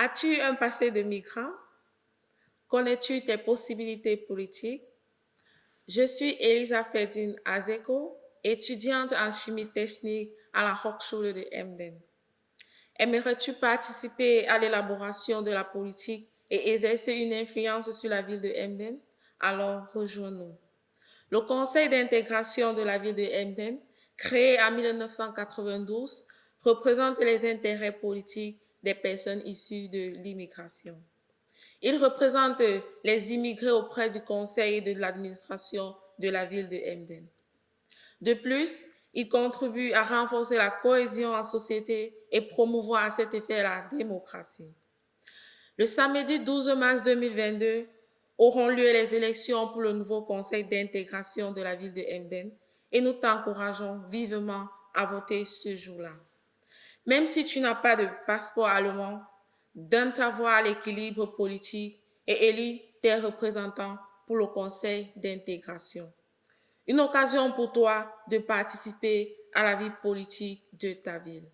As-tu un passé de migrant? Connais-tu tes possibilités politiques? Je suis Elisa Fedin Azeko, étudiante en chimie technique à la Hochschule de Emden. Aimerais-tu participer à l'élaboration de la politique et exercer une influence sur la ville de Emden? Alors rejoins-nous. Le Conseil d'intégration de la ville de Emden, créé en 1992, représente les intérêts politiques des personnes issues de l'immigration. Il représente les immigrés auprès du conseil de l'administration de la ville de Emden. De plus, il contribue à renforcer la cohésion en société et promouvoir à cet effet la démocratie. Le samedi 12 mars 2022 auront lieu les élections pour le nouveau conseil d'intégration de la ville de Emden et nous t'encourageons vivement à voter ce jour-là. Même si tu n'as pas de passeport allemand, donne ta voix à l'équilibre politique et élis tes représentants pour le conseil d'intégration. Une occasion pour toi de participer à la vie politique de ta ville.